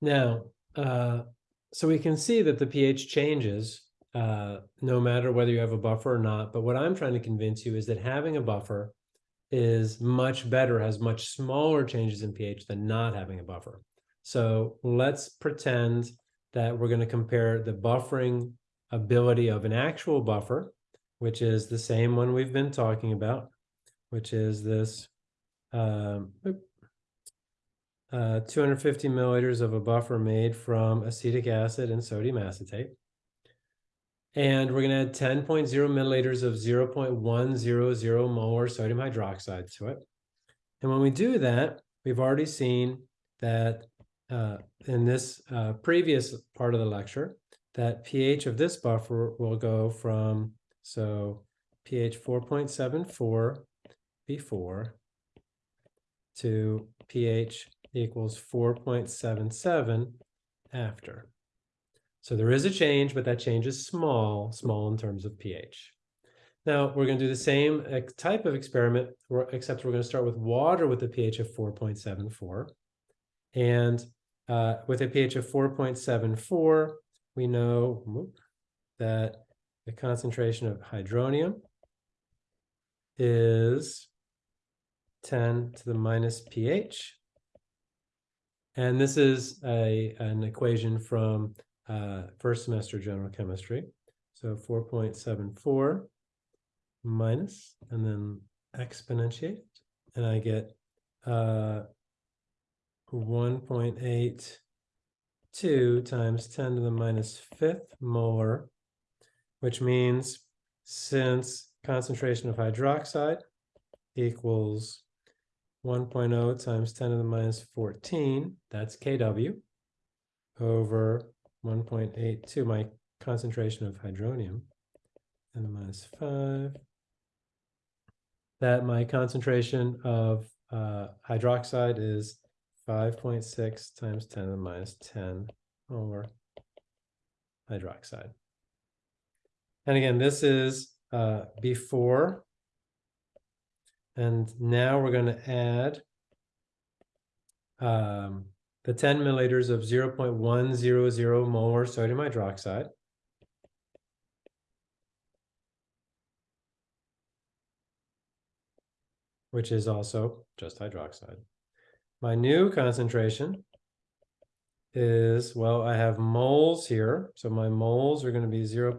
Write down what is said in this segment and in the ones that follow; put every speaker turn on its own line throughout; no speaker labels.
Now, uh, so we can see that the pH changes uh, no matter whether you have a buffer or not. But what I'm trying to convince you is that having a buffer is much better, has much smaller changes in pH than not having a buffer. So let's pretend that we're going to compare the buffering ability of an actual buffer, which is the same one we've been talking about, which is this um, uh, 250 milliliters of a buffer made from acetic acid and sodium acetate. And we're going to add 10.0 milliliters of 0.100 molar sodium hydroxide to it. And when we do that, we've already seen that uh, in this uh, previous part of the lecture, that pH of this buffer will go from, so pH 4.74 before to pH equals 4.77 after. So there is a change, but that change is small, small in terms of pH. Now we're going to do the same type of experiment, except we're going to start with water with a pH of 4.74. And uh, with a pH of 4.74, we know that the concentration of hydronium is 10 to the minus pH. And this is a, an equation from uh, first semester general chemistry. So 4.74 minus, and then exponentiate, and I get uh, 1.82 times 10 to the minus fifth molar, which means since concentration of hydroxide equals 1.0 times 10 to the minus 14, that's kW, over 1.82, my concentration of hydronium, 10 to the minus 5, that my concentration of uh, hydroxide is 5.6 times 10 to the minus 10 over hydroxide. And again, this is uh, before. And now we're going to add um, the 10 milliliters of 0.100 molar sodium hydroxide. which is also just hydroxide. My new concentration is, well, I have moles here. So my moles are going to be 0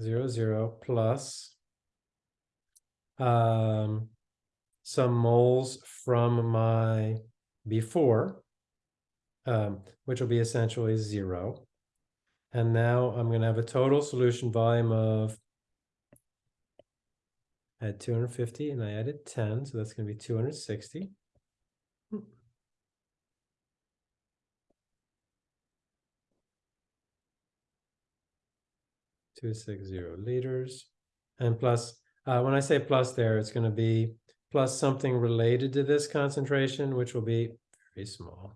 0.00100 plus um, some moles from my before, um, which will be essentially zero. And now I'm going to have a total solution volume of had 250 and I added 10, so that's going to be 260. Two six zero liters, and plus. Uh, when I say plus there, it's going to be plus something related to this concentration, which will be very small.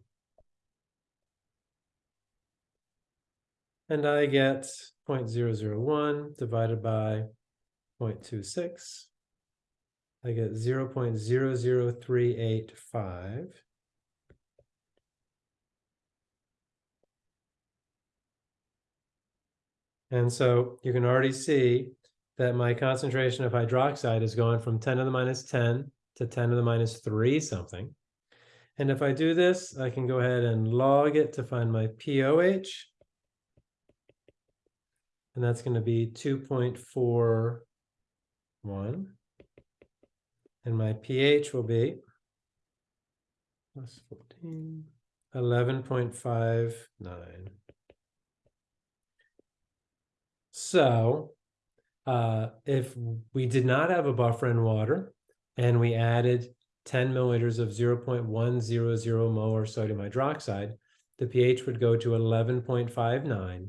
And I get 0.001 divided by 0.26. I get 0 0.00385. And so you can already see that my concentration of hydroxide is going from 10 to the minus 10 to 10 to the minus 3 something. And if I do this, I can go ahead and log it to find my POH. And that's going to be 2.41 and my pH will be plus 14, 11.59. So uh, if we did not have a buffer in water and we added 10 milliliters of 0.100 molar sodium hydroxide, the pH would go to 11.59.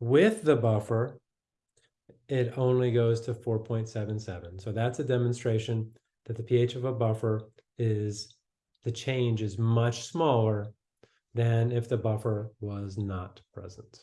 With the buffer, it only goes to 4.77. So that's a demonstration that the pH of a buffer is, the change is much smaller than if the buffer was not present.